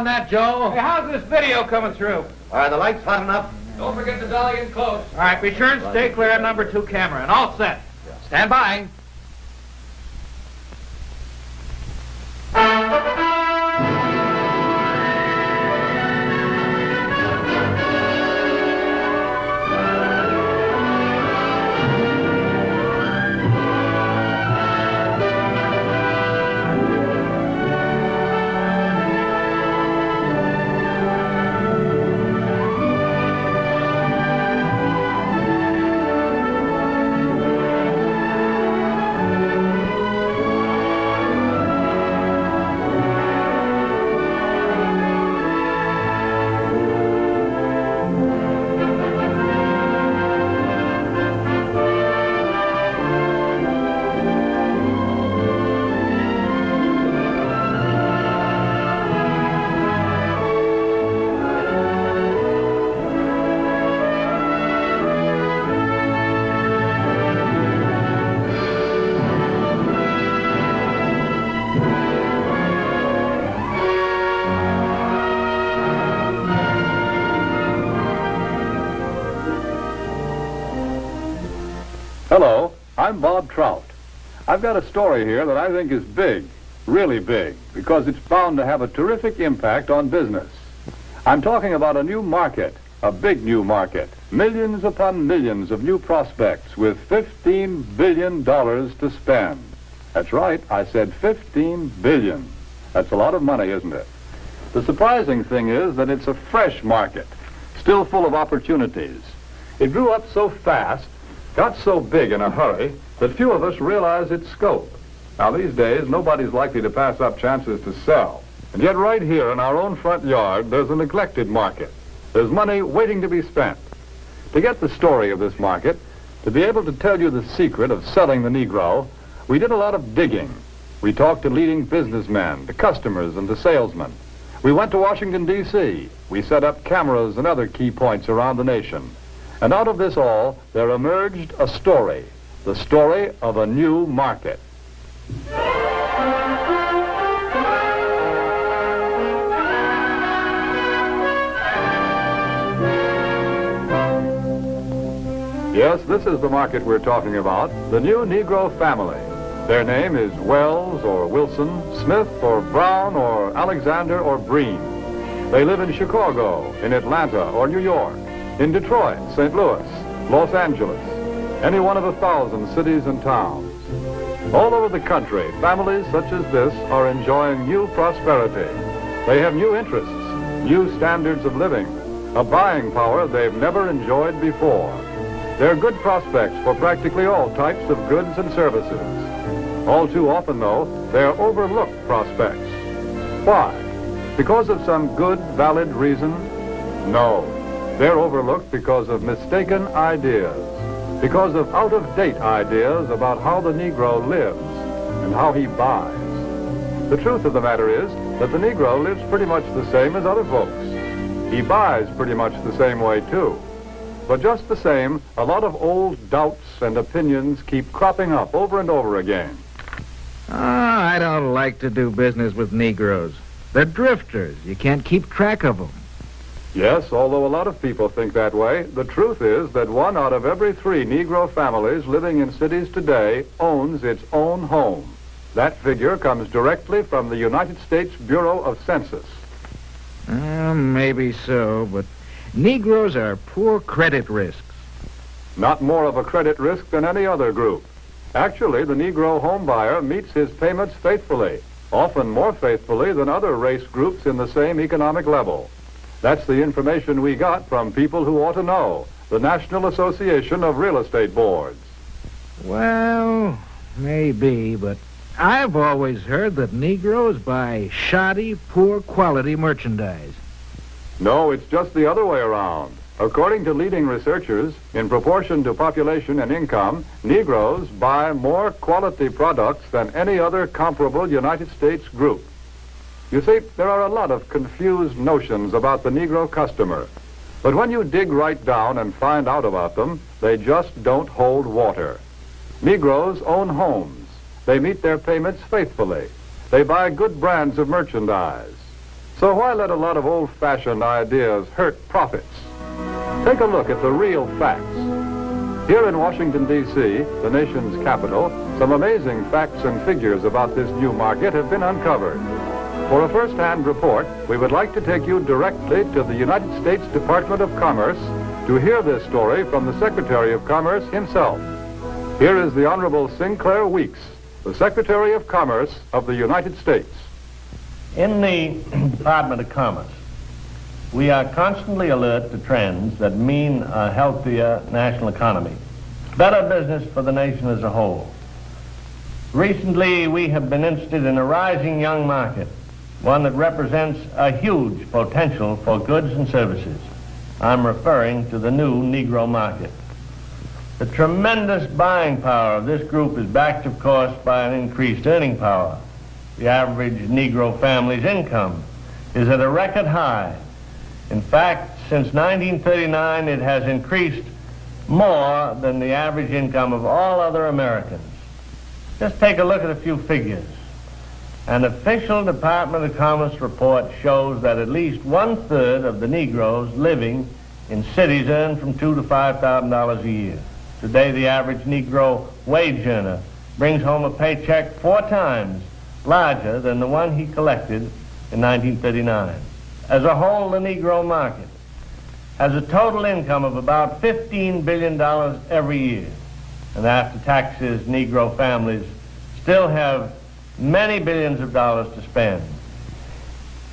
on that, Joe? Hey, how's this video coming through? Are the lights hot enough? Don't forget the dolly in close. All right, be sure and stay clear of number two camera, and all set. Stand by. Hello, I'm Bob Trout. I've got a story here that I think is big, really big, because it's bound to have a terrific impact on business. I'm talking about a new market, a big new market, millions upon millions of new prospects with $15 billion to spend. That's right, I said 15 billion. That's a lot of money, isn't it? The surprising thing is that it's a fresh market, still full of opportunities. It grew up so fast, got so big in a hurry, that few of us realize its scope. Now, these days, nobody's likely to pass up chances to sell. And yet, right here in our own front yard, there's a neglected market. There's money waiting to be spent. To get the story of this market, to be able to tell you the secret of selling the Negro, we did a lot of digging. We talked to leading businessmen, to customers, and to salesmen. We went to Washington, D.C. We set up cameras and other key points around the nation. And out of this all, there emerged a story, the story of a new market. Yes, this is the market we're talking about, the new Negro family. Their name is Wells or Wilson, Smith or Brown or Alexander or Breen. They live in Chicago, in Atlanta or New York, in Detroit, St. Louis, Los Angeles, any one of a thousand cities and towns. All over the country, families such as this are enjoying new prosperity. They have new interests, new standards of living, a buying power they've never enjoyed before. They're good prospects for practically all types of goods and services. All too often, though, they're overlooked prospects. Why? Because of some good, valid reason? No. They're overlooked because of mistaken ideas, because of out-of-date ideas about how the Negro lives and how he buys. The truth of the matter is that the Negro lives pretty much the same as other folks. He buys pretty much the same way, too. But just the same, a lot of old doubts and opinions keep cropping up over and over again. Ah, I don't like to do business with Negroes. They're drifters. You can't keep track of them. Yes, although a lot of people think that way, the truth is that one out of every three Negro families living in cities today owns its own home. That figure comes directly from the United States Bureau of Census. Uh, maybe so, but Negroes are poor credit risks. Not more of a credit risk than any other group. Actually, the Negro homebuyer meets his payments faithfully, often more faithfully than other race groups in the same economic level. That's the information we got from people who ought to know, the National Association of Real Estate Boards. Well, maybe, but I've always heard that Negroes buy shoddy, poor quality merchandise. No, it's just the other way around. According to leading researchers, in proportion to population and income, Negroes buy more quality products than any other comparable United States group. You see, there are a lot of confused notions about the Negro customer. But when you dig right down and find out about them, they just don't hold water. Negroes own homes. They meet their payments faithfully. They buy good brands of merchandise. So why let a lot of old-fashioned ideas hurt profits? Take a look at the real facts. Here in Washington, D.C., the nation's capital, some amazing facts and figures about this new market have been uncovered. For a first-hand report, we would like to take you directly to the United States Department of Commerce to hear this story from the Secretary of Commerce himself. Here is the Honorable Sinclair Weeks, the Secretary of Commerce of the United States. In the Department of Commerce, we are constantly alert to trends that mean a healthier national economy, better business for the nation as a whole. Recently, we have been interested in a rising young market, one that represents a huge potential for goods and services. I'm referring to the new Negro market. The tremendous buying power of this group is backed, of course, by an increased earning power. The average Negro family's income is at a record high in fact, since 1939, it has increased more than the average income of all other Americans. Just take a look at a few figures. An official Department of Commerce report shows that at least one-third of the Negroes living in cities earn from two to five thousand dollars a year. Today, the average Negro wage earner brings home a paycheck four times larger than the one he collected in 1939. As a whole, the Negro market has a total income of about $15 billion every year. And after taxes, Negro families still have many billions of dollars to spend.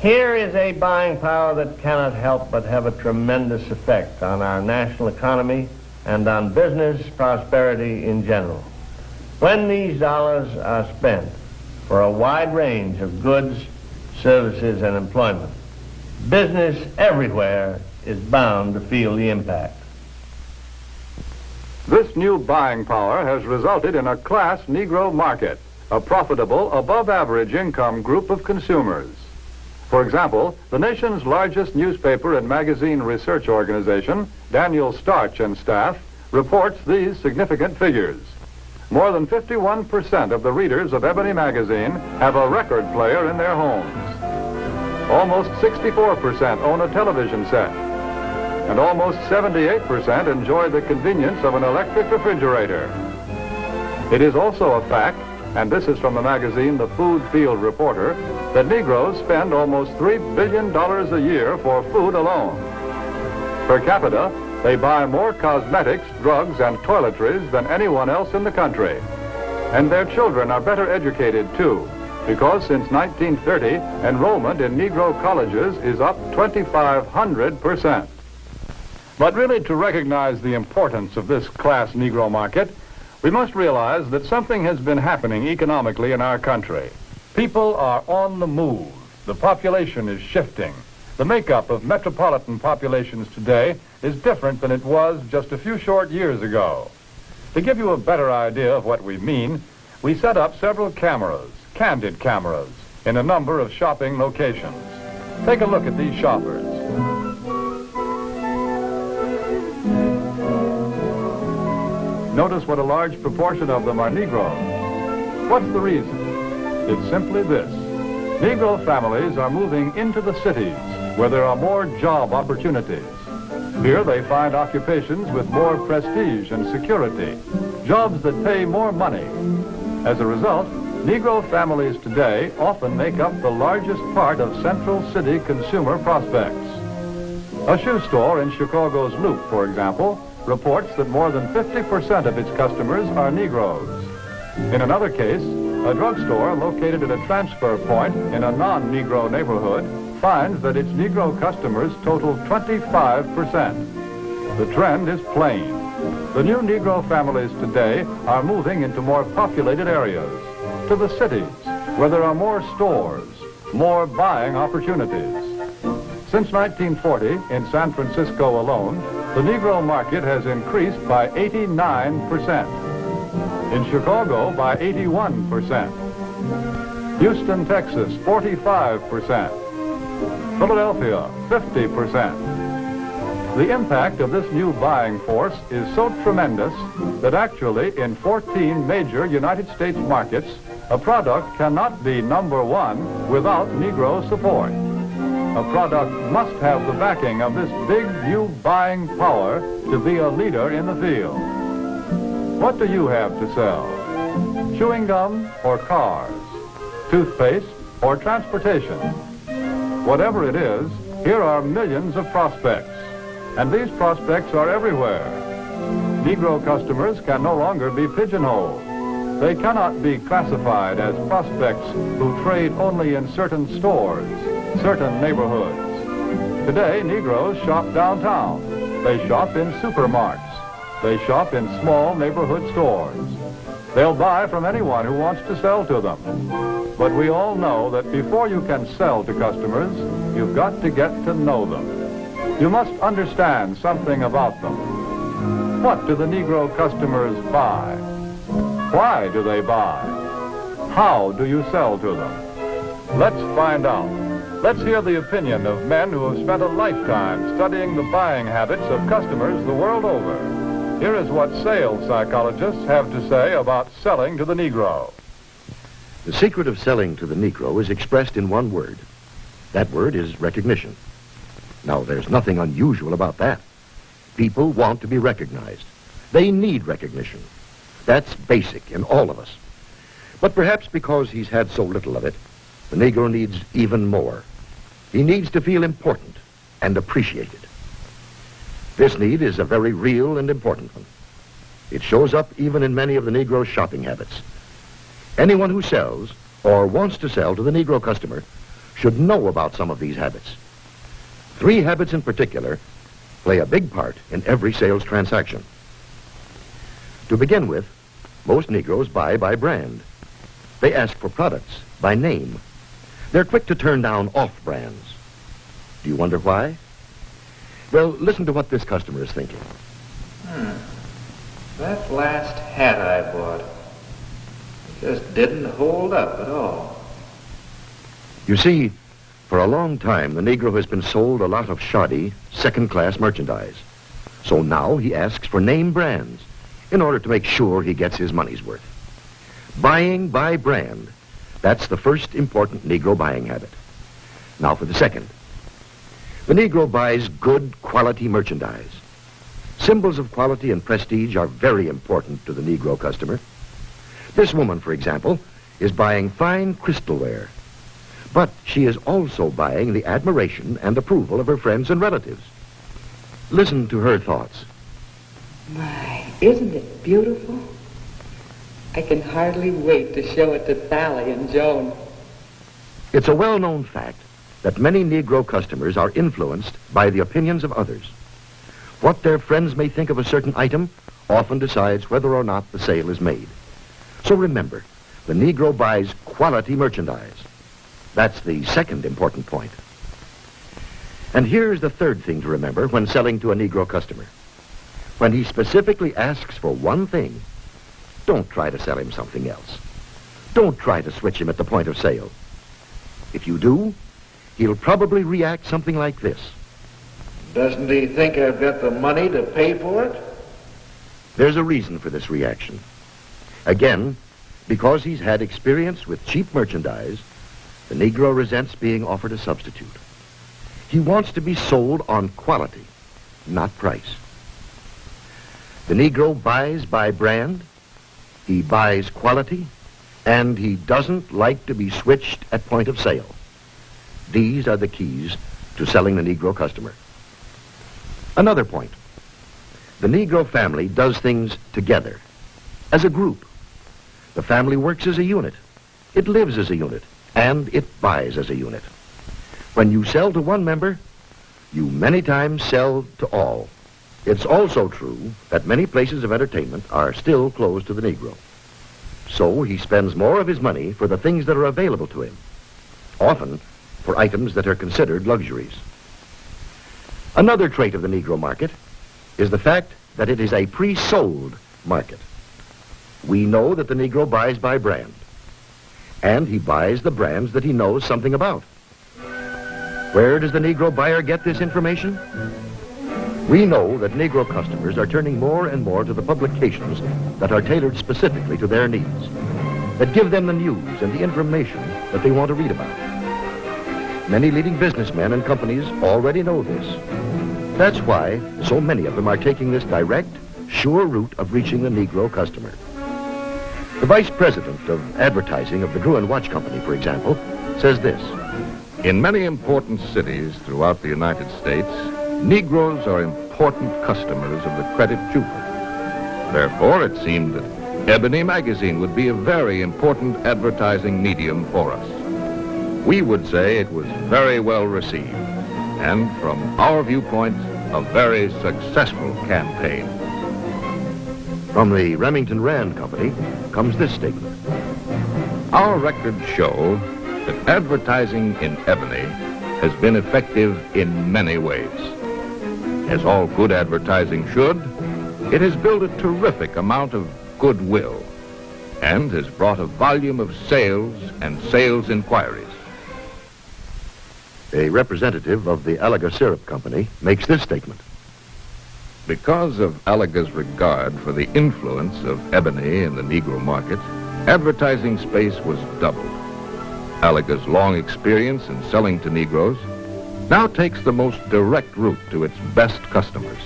Here is a buying power that cannot help but have a tremendous effect on our national economy and on business prosperity in general. When these dollars are spent for a wide range of goods, services, and employment, business everywhere is bound to feel the impact. This new buying power has resulted in a class Negro market, a profitable, above-average income group of consumers. For example, the nation's largest newspaper and magazine research organization, Daniel Starch and staff, reports these significant figures. More than 51% of the readers of Ebony magazine have a record player in their homes. Almost 64% own a television set. And almost 78% enjoy the convenience of an electric refrigerator. It is also a fact, and this is from the magazine The Food Field Reporter, that Negroes spend almost $3 billion a year for food alone. Per capita, they buy more cosmetics, drugs, and toiletries than anyone else in the country. And their children are better educated, too because since 1930, enrollment in Negro colleges is up 2,500%. But really, to recognize the importance of this class Negro market, we must realize that something has been happening economically in our country. People are on the move. The population is shifting. The makeup of metropolitan populations today is different than it was just a few short years ago. To give you a better idea of what we mean, we set up several cameras candid cameras in a number of shopping locations. Take a look at these shoppers. Notice what a large proportion of them are Negroes. What's the reason? It's simply this. Negro families are moving into the cities where there are more job opportunities. Here they find occupations with more prestige and security, jobs that pay more money. As a result, Negro families today often make up the largest part of Central City consumer prospects. A shoe store in Chicago's Loop, for example, reports that more than 50% of its customers are Negroes. In another case, a drugstore located at a transfer point in a non-Negro neighborhood finds that its Negro customers total 25%. The trend is plain. The new Negro families today are moving into more populated areas to the cities where there are more stores, more buying opportunities. Since 1940, in San Francisco alone, the Negro market has increased by 89%. In Chicago, by 81%. Houston, Texas, 45%. Philadelphia, 50%. The impact of this new buying force is so tremendous that actually in 14 major United States markets, a product cannot be number one without Negro support. A product must have the backing of this big new buying power to be a leader in the field. What do you have to sell? Chewing gum or cars? Toothpaste or transportation? Whatever it is, here are millions of prospects. And these prospects are everywhere. Negro customers can no longer be pigeonholed. They cannot be classified as prospects who trade only in certain stores, certain neighborhoods. Today, Negroes shop downtown. They shop in supermarkets. They shop in small neighborhood stores. They'll buy from anyone who wants to sell to them. But we all know that before you can sell to customers, you've got to get to know them. You must understand something about them. What do the Negro customers buy? Why do they buy? How do you sell to them? Let's find out. Let's hear the opinion of men who have spent a lifetime studying the buying habits of customers the world over. Here is what sales psychologists have to say about selling to the Negro. The secret of selling to the Negro is expressed in one word. That word is recognition. Now, there's nothing unusual about that. People want to be recognized. They need recognition. That's basic in all of us. But perhaps because he's had so little of it, the Negro needs even more. He needs to feel important and appreciated. This need is a very real and important one. It shows up even in many of the Negro's shopping habits. Anyone who sells or wants to sell to the Negro customer should know about some of these habits. Three habits in particular play a big part in every sales transaction. To begin with, most Negroes buy by brand. They ask for products by name. They're quick to turn down off brands. Do you wonder why? Well, listen to what this customer is thinking. Hmm. That last hat I bought just didn't hold up at all. You see, for a long time, the Negro has been sold a lot of shoddy, second-class merchandise. So now he asks for name brands in order to make sure he gets his money's worth. Buying by brand, that's the first important Negro buying habit. Now for the second. The Negro buys good quality merchandise. Symbols of quality and prestige are very important to the Negro customer. This woman, for example, is buying fine crystalware. But she is also buying the admiration and approval of her friends and relatives. Listen to her thoughts. My, isn't it beautiful? I can hardly wait to show it to Sally and Joan. It's a well-known fact that many Negro customers are influenced by the opinions of others. What their friends may think of a certain item often decides whether or not the sale is made. So remember, the Negro buys quality merchandise. That's the second important point. And here's the third thing to remember when selling to a Negro customer. When he specifically asks for one thing, don't try to sell him something else. Don't try to switch him at the point of sale. If you do, he'll probably react something like this. Doesn't he think I've got the money to pay for it? There's a reason for this reaction. Again, because he's had experience with cheap merchandise, the Negro resents being offered a substitute. He wants to be sold on quality, not price. The Negro buys by brand, he buys quality, and he doesn't like to be switched at point of sale. These are the keys to selling the Negro customer. Another point. The Negro family does things together, as a group. The family works as a unit. It lives as a unit, and it buys as a unit. When you sell to one member, you many times sell to all. It's also true that many places of entertainment are still closed to the Negro. So he spends more of his money for the things that are available to him, often for items that are considered luxuries. Another trait of the Negro market is the fact that it is a pre-sold market. We know that the Negro buys by brand, and he buys the brands that he knows something about. Where does the Negro buyer get this information? We know that Negro customers are turning more and more to the publications that are tailored specifically to their needs, that give them the news and the information that they want to read about. Many leading businessmen and companies already know this. That's why so many of them are taking this direct, sure route of reaching the Negro customer. The vice president of advertising of the Gruen Watch Company, for example, says this. In many important cities throughout the United States, Negroes are important customers of the credit jeweler. Therefore, it seemed that Ebony magazine would be a very important advertising medium for us. We would say it was very well received, and from our viewpoint, a very successful campaign. From the Remington Rand Company comes this statement. Our records show that advertising in Ebony has been effective in many ways. As all good advertising should, it has built a terrific amount of goodwill and has brought a volume of sales and sales inquiries. A representative of the Alaga Syrup Company makes this statement. Because of Alaga's regard for the influence of ebony in the Negro market, advertising space was doubled. Alaga's long experience in selling to Negroes now takes the most direct route to its best customers,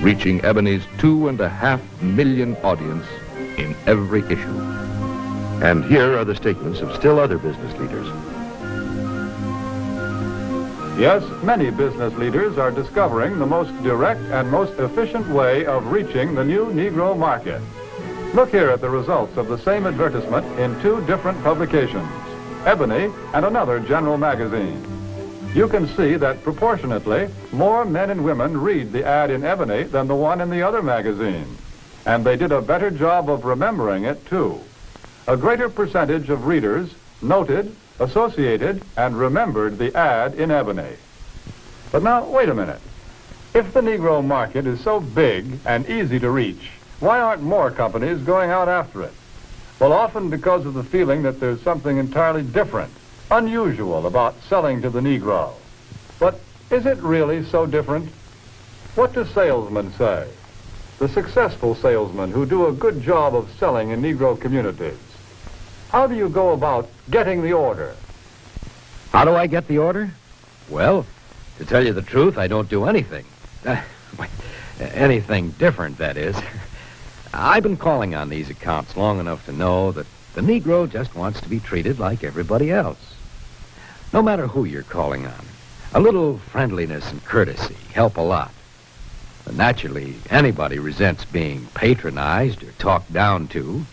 reaching Ebony's two and a half million audience in every issue. And here are the statements of still other business leaders. Yes, many business leaders are discovering the most direct and most efficient way of reaching the new Negro market. Look here at the results of the same advertisement in two different publications, Ebony and another general magazine. You can see that proportionately, more men and women read the ad in Ebony than the one in the other magazine. And they did a better job of remembering it, too. A greater percentage of readers noted associated, and remembered the ad in Ebony. But now, wait a minute. If the Negro market is so big and easy to reach, why aren't more companies going out after it? Well, often because of the feeling that there's something entirely different, unusual about selling to the Negro. But is it really so different? What do salesmen say? The successful salesmen who do a good job of selling in Negro communities. How do you go about getting the order? How do I get the order? Well, to tell you the truth, I don't do anything. Uh, anything different, that is. I've been calling on these accounts long enough to know that the Negro just wants to be treated like everybody else. No matter who you're calling on, a little friendliness and courtesy help a lot. But naturally, anybody resents being patronized or talked down to.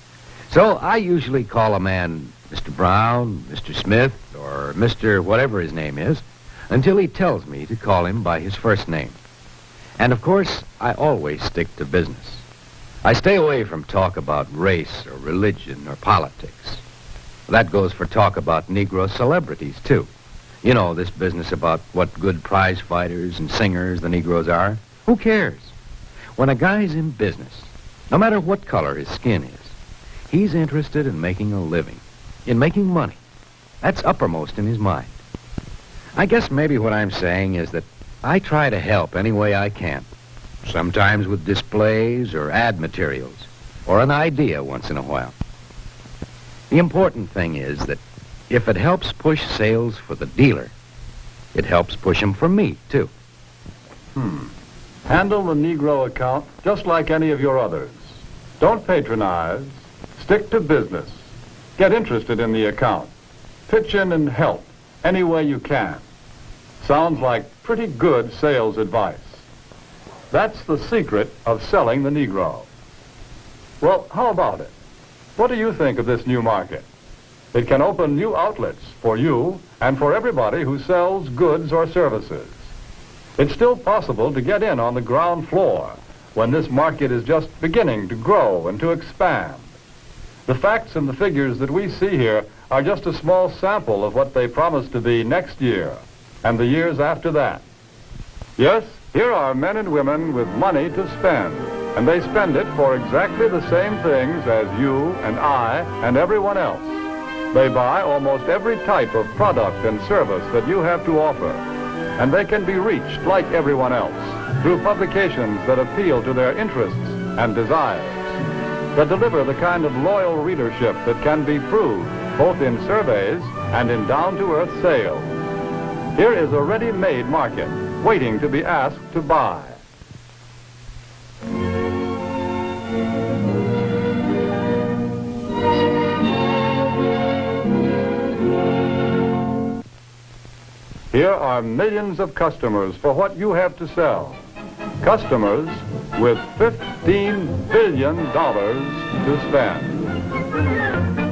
So I usually call a man Mr. Brown, Mr. Smith, or Mr. whatever his name is, until he tells me to call him by his first name. And of course, I always stick to business. I stay away from talk about race or religion or politics. That goes for talk about Negro celebrities, too. You know, this business about what good prize fighters and singers the Negroes are. Who cares? When a guy's in business, no matter what color his skin is, He's interested in making a living, in making money. That's uppermost in his mind. I guess maybe what I'm saying is that I try to help any way I can. Sometimes with displays or ad materials, or an idea once in a while. The important thing is that if it helps push sales for the dealer, it helps push them for me, too. Hmm. Handle the Negro account just like any of your others. Don't patronize, Stick to business. Get interested in the account. Pitch in and help any way you can. Sounds like pretty good sales advice. That's the secret of selling the Negro. Well, how about it? What do you think of this new market? It can open new outlets for you and for everybody who sells goods or services. It's still possible to get in on the ground floor when this market is just beginning to grow and to expand. The facts and the figures that we see here are just a small sample of what they promise to be next year and the years after that. Yes, here are men and women with money to spend, and they spend it for exactly the same things as you and I and everyone else. They buy almost every type of product and service that you have to offer, and they can be reached like everyone else. through publications that appeal to their interests and desires, that deliver the kind of loyal readership that can be proved both in surveys and in down-to-earth sales. Here is a ready-made market waiting to be asked to buy. Here are millions of customers for what you have to sell. Customers with $15 billion to spend.